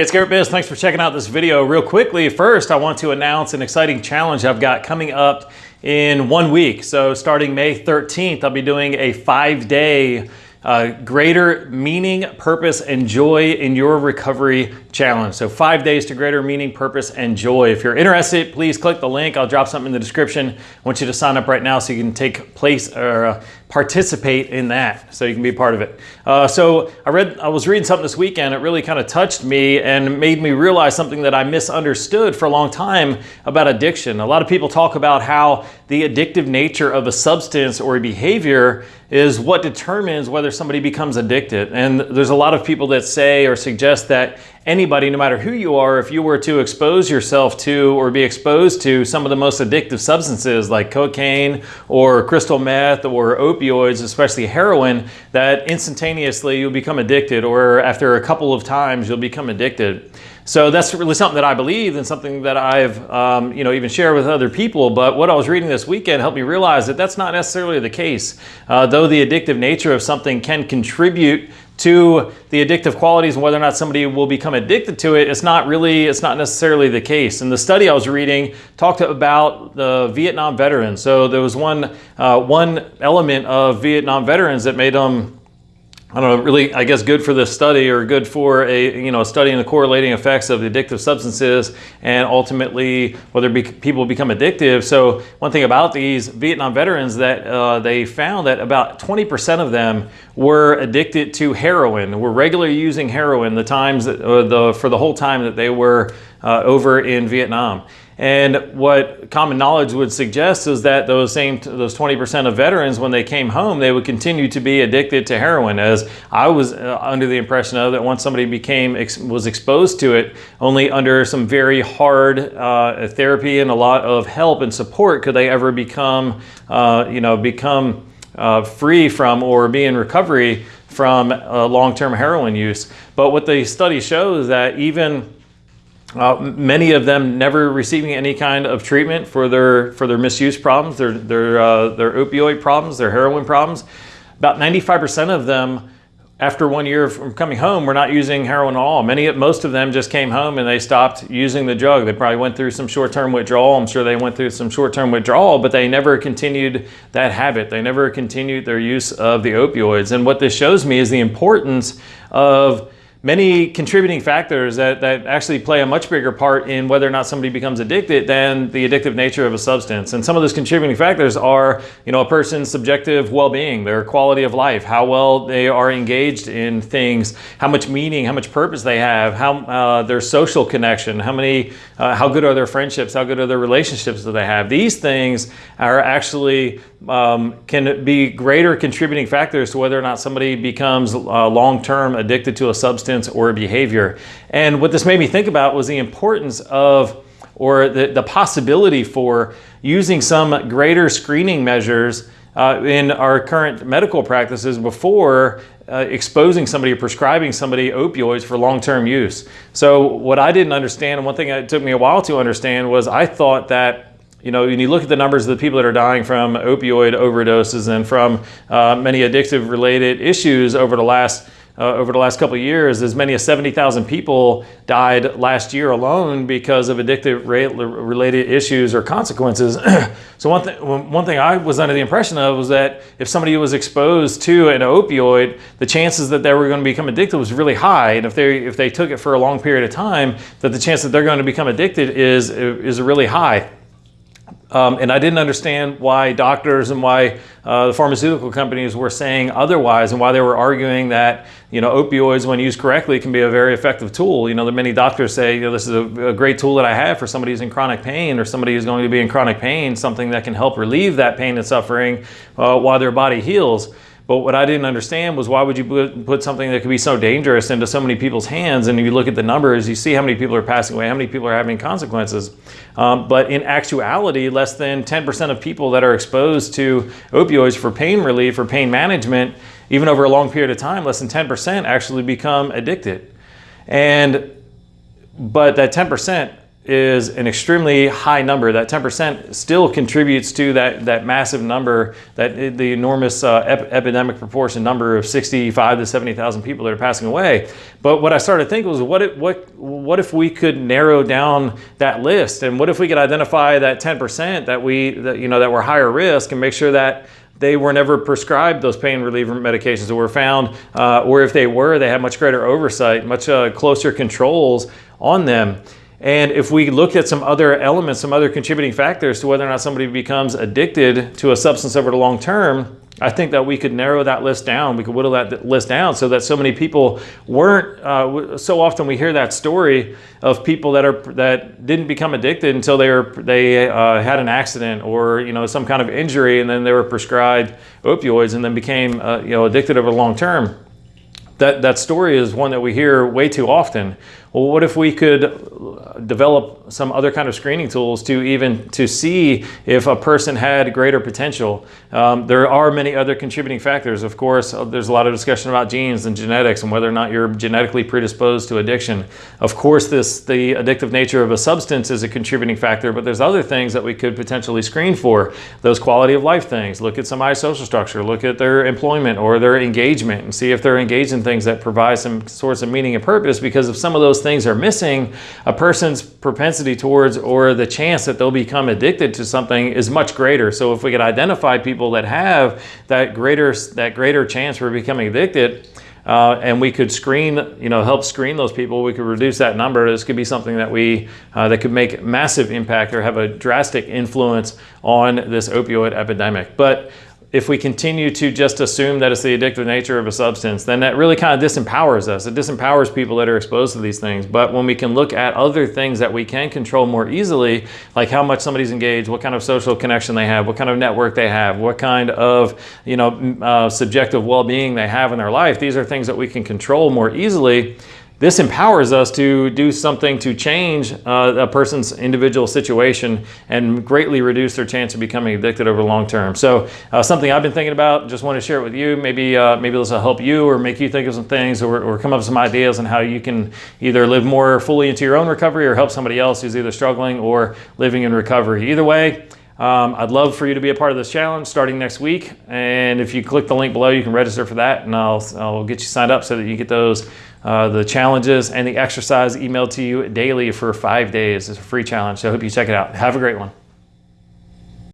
It's Garrett Biz. Thanks for checking out this video. Real quickly, first, I want to announce an exciting challenge I've got coming up in one week. So starting May 13th, I'll be doing a five-day uh, greater meaning, purpose, and joy in your recovery challenge. So five days to greater meaning, purpose, and joy. If you're interested, please click the link. I'll drop something in the description. I want you to sign up right now so you can take place or uh, participate in that so you can be a part of it. Uh, so I read, I was reading something this weekend. It really kind of touched me and made me realize something that I misunderstood for a long time about addiction. A lot of people talk about how the addictive nature of a substance or a behavior is what determines whether somebody becomes addicted. And there's a lot of people that say or suggest that anybody, no matter who you are, if you were to expose yourself to or be exposed to some of the most addictive substances like cocaine or crystal meth or opioids, especially heroin, that instantaneously you'll become addicted or after a couple of times you'll become addicted. So that's really something that I believe and something that I've, um, you know, even shared with other people. But what I was reading this weekend helped me realize that that's not necessarily the case. Uh, though the addictive nature of something can contribute to the addictive qualities and whether or not somebody will become addicted to it, it's not really, it's not necessarily the case. And the study I was reading talked about the Vietnam veterans. So there was one, uh, one element of Vietnam veterans that made them I don't know, really, I guess good for this study or good for a, you know, studying the correlating effects of the addictive substances and ultimately whether be, people become addictive. So one thing about these Vietnam veterans that uh, they found that about 20% of them were addicted to heroin, were regularly using heroin the times that, uh, the, for the whole time that they were uh, over in Vietnam. And what common knowledge would suggest is that those same those 20% of veterans, when they came home, they would continue to be addicted to heroin. As I was uh, under the impression of that once somebody became was exposed to it, only under some very hard uh, therapy and a lot of help and support could they ever become, uh, you know, become uh, free from or be in recovery from uh, long-term heroin use. But what the study shows is that even uh, many of them never receiving any kind of treatment for their for their misuse problems, their their uh, their opioid problems, their heroin problems. About 95% of them, after one year from coming home, were not using heroin at all. Many, most of them just came home and they stopped using the drug. They probably went through some short-term withdrawal. I'm sure they went through some short-term withdrawal, but they never continued that habit. They never continued their use of the opioids. And what this shows me is the importance of many contributing factors that, that actually play a much bigger part in whether or not somebody becomes addicted than the addictive nature of a substance. And some of those contributing factors are, you know, a person's subjective well-being, their quality of life, how well they are engaged in things, how much meaning, how much purpose they have, how uh, their social connection, how many, uh, how good are their friendships, how good are their relationships that they have. These things are actually um, can be greater contributing factors to whether or not somebody becomes uh, long-term addicted to a substance or behavior. And what this made me think about was the importance of or the, the possibility for using some greater screening measures uh, in our current medical practices before uh, exposing somebody or prescribing somebody opioids for long-term use. So what I didn't understand, and one thing that took me a while to understand was I thought that you know, when you look at the numbers of the people that are dying from opioid overdoses and from uh, many addictive related issues over the last uh, over the last couple of years, as many as 70,000 people died last year alone because of addictive related issues or consequences. so one, th one thing I was under the impression of was that if somebody was exposed to an opioid, the chances that they were going to become addicted was really high. And if they, if they took it for a long period of time, that the chance that they're going to become addicted is, is really high. Um, and I didn't understand why doctors and why uh, the pharmaceutical companies were saying otherwise and why they were arguing that, you know, opioids when used correctly can be a very effective tool. You know, many doctors say, you know, this is a, a, great tool that I have for somebody who's in chronic pain or somebody who's going to be in chronic pain, something that can help relieve that pain and suffering uh, while their body heals. But what I didn't understand was why would you put something that could be so dangerous into so many people's hands? And if you look at the numbers, you see how many people are passing away, how many people are having consequences. Um, but in actuality, less than 10% of people that are exposed to opioids for pain relief or pain management, even over a long period of time, less than 10% actually become addicted. And, but that 10% is an extremely high number. That 10% still contributes to that, that massive number, that the enormous uh, ep epidemic proportion number of 65 to 70,000 people that are passing away. But what I started thinking was, what if, what, what if we could narrow down that list? And what if we could identify that 10% that we, that, you know, that were higher risk and make sure that they were never prescribed those pain reliever medications that were found, uh, or if they were, they had much greater oversight, much uh, closer controls on them. And if we look at some other elements, some other contributing factors to whether or not somebody becomes addicted to a substance over the long term, I think that we could narrow that list down. We could whittle that list down so that so many people weren't. Uh, so often we hear that story of people that are that didn't become addicted until they were they uh, had an accident or you know some kind of injury, and then they were prescribed opioids and then became uh, you know addicted over the long term that, that story is one that we hear way too often. Well, what if we could develop some other kind of screening tools to even to see if a person had greater potential? Um, there are many other contributing factors. Of course, uh, there's a lot of discussion about genes and genetics and whether or not you're genetically predisposed to addiction. Of course, this the addictive nature of a substance is a contributing factor, but there's other things that we could potentially screen for. Those quality of life things. Look at somebody's social structure. Look at their employment or their engagement and see if they're engaged in things that provide some source of meaning and purpose because if some of those things are missing, a person's propensity towards or the chance that they'll become addicted to something is much greater. So if we could identify people that have that greater, that greater chance for becoming addicted, uh, and we could screen, you know, help screen those people. We could reduce that number. This could be something that we uh, that could make massive impact or have a drastic influence on this opioid epidemic. But if we continue to just assume that it's the addictive nature of a substance, then that really kind of disempowers us. It disempowers people that are exposed to these things. But when we can look at other things that we can control more easily, like how much somebody's engaged, what kind of social connection they have, what kind of network they have, what kind of you know uh, subjective well-being they have in their life, these are things that we can control more easily this empowers us to do something to change uh, a person's individual situation and greatly reduce their chance of becoming addicted over the long term. So uh, something I've been thinking about, just want to share it with you. Maybe uh, maybe this will help you or make you think of some things or, or come up with some ideas on how you can either live more fully into your own recovery or help somebody else who's either struggling or living in recovery. Either way, um, I'd love for you to be a part of this challenge starting next week. And if you click the link below, you can register for that and I'll, I'll get you signed up so that you get those, uh, the challenges and the exercise emailed to you daily for five days. It's a free challenge. So I hope you check it out. Have a great one.